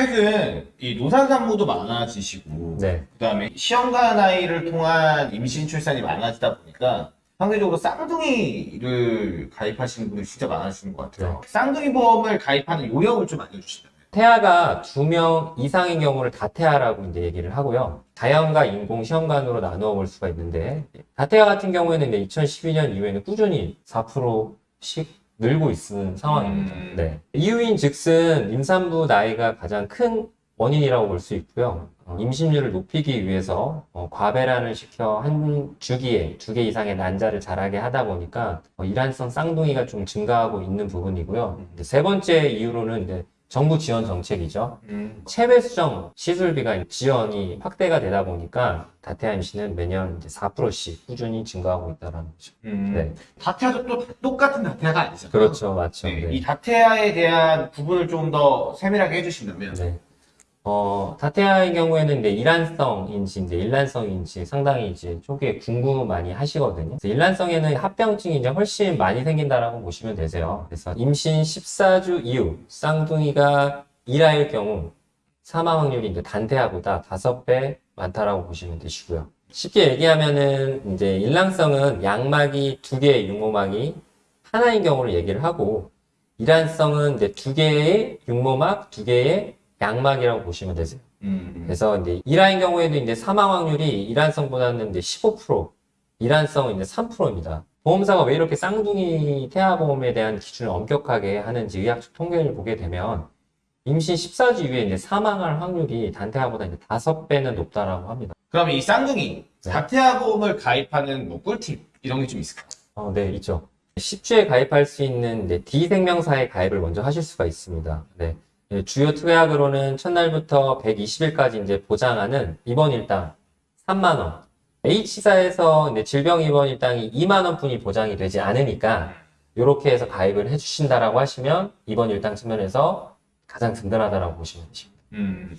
최근 이 노산 산모도 많아지시고 네. 그다음에 시험관 아이를 통한 임신 출산이 많아지다 보니까 상대적으로 쌍둥이를 가입하시는 분들이 진짜 많아지는 것 같아요. 쌍둥이 보험을 가입하는 요령을 좀 알려주시면. 태아가 두 명 이상인 경우를 다태아라고 이제 얘기를 하고요. 자연과 인공 시험관으로 나누어 볼 수가 있는데, 다태아 같은 경우에는 이제 2012년 이후에는 꾸준히 4%씩 늘고 있는 상황입니다. 음. 네. 이유인 즉슨 임산부 나이가 가장 큰 원인이라고 볼 수 있고요. 어, 임신율을 높이기 위해서 어, 과배란을 시켜 한 주기에 두 개 이상의 난자를 자라게 하다 보니까 어, 일란성 쌍둥이가 좀 증가하고 있는 부분이고요. 이제 세 번째 이유로는 정부 지원 정책이죠. 음. 체외 수정 시술비가 지원이 확대가 되다 보니까 다태아 임신은 매년 이제 4%씩 꾸준히 증가하고 있다는 거죠. 음. 네. 다태아도 또 똑같은 다태아가 아니잖아요. 그렇죠, 맞죠. 네, 네. 이 다태아에 대한 구분을 좀 더 세밀하게 해주신다면. 네. 어, 다태아의 경우에는 이제 일란성인지 이제 일란성인지 상당히 이제 초기에 궁금 많이 하시거든요. 그래서 일란성에는 합병증이 이제 훨씬 많이 생긴다라고 보시면 되세요. 그래서 임신 14주 이후 쌍둥이가 일할 경우 사망 확률이 이제 단태아보다 5배 많다라고 보시면 되시고요. 쉽게 얘기하면은 이제 일란성은 양막이 두 개의 육모막이 하나인 경우를 얘기를 하고 일란성은 이제 두 개의 육모막, 두 개의 양막이라고 보시면 되세요. 음. 그래서 이제 일화인 경우에도 이제 사망 확률이 일환성보다는 이제 15%, 일환성은 이제 3%입니다. 보험사가 왜 이렇게 쌍둥이 태아보험에 대한 기준을 엄격하게 하는지 의학적 통계를 보게 되면 임신 14주 이후에 이제 사망할 확률이 단태아보다 이제 5배는 높다라고 합니다. 그럼 이 쌍둥이 네. 다태아 보험을 가입하는 뭐 꿀팁 이런 게 좀 있을까요? 어, 네, 있죠. 10주에 가입할 수 있는 네, D생명사에 가입을 먼저 하실 수가 있습니다. 네. 예, 주요 특약으로는 첫날부터 120일까지 이제 보장하는 입원 일당 3만원. H사에서 이제 질병 입원 일당이 2만원 뿐이 보장이 되지 않으니까, 이렇게 해서 가입을 해주신다라고 하시면, 입원 일당 측면에서 가장 든든하다라고 보시면 되십니다. 음.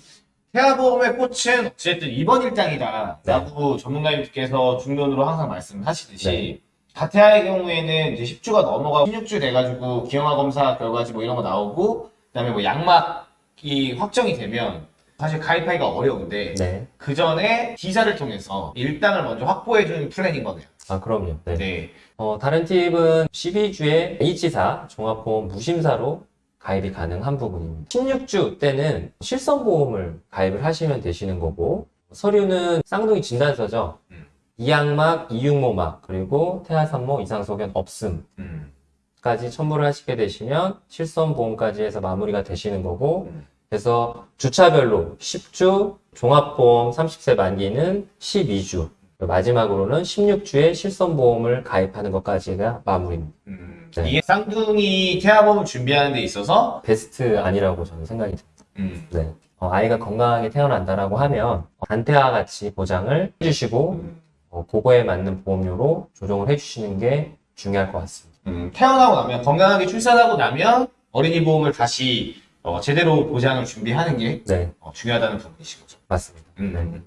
태아보험의 꽃은 어쨌든 입원 일당이다 네. 라고 전문가님께서 중론으로 항상 말씀하시듯이 네. 다태아의 경우에는 이제 10주가 넘어가고 16주 돼가지고 기형아 검사 결과지 뭐 이런 거 나오고 그다음에 뭐 양막이 확정이 되면 사실 가입하기가 어려운데 네. 그 전에 D사를 통해서 일당을 먼저 확보해주는 플랜인 거네요. 아, 그럼요. 네. 네. 어, 다른 팁은 12주에 H사 종합보험 무심사로 가입이 가능한 부분입니다. 16주 때는 실손보험을 가입을 하시면 되시는 거고 서류는 쌍둥이 진단서죠. 음. 이양막, 이육모막, 그리고 태아산모 이상소견 없음 까지 음. 첨부를 하시게 되시면 실손보험까지 해서 마무리가 되시는 거고 음. 그래서 주차별로 10주, 종합보험 30세 만기는 12주, 마지막으로는 16주에 실손보험을 가입하는 것까지가 마무리입니다. 음. 네. 이게 쌍둥이 태아보험을 준비하는 데 있어서 베스트 아니라고 저는 생각이 듭니다. 음. 네. 어, 아이가 건강하게 태어난다라고 하면 단태아 같이 보장을 해주시고 음. 어, 그거에 맞는 보험료로 조정을 해주시는 게 중요할 것 같습니다. 음, 태어나고 나면 건강하게 출산하고 나면 어린이 보험을 다시 어, 제대로 보장을 준비하는 게 네, 어, 중요하다는 부분이신 거죠. 맞습니다. 음.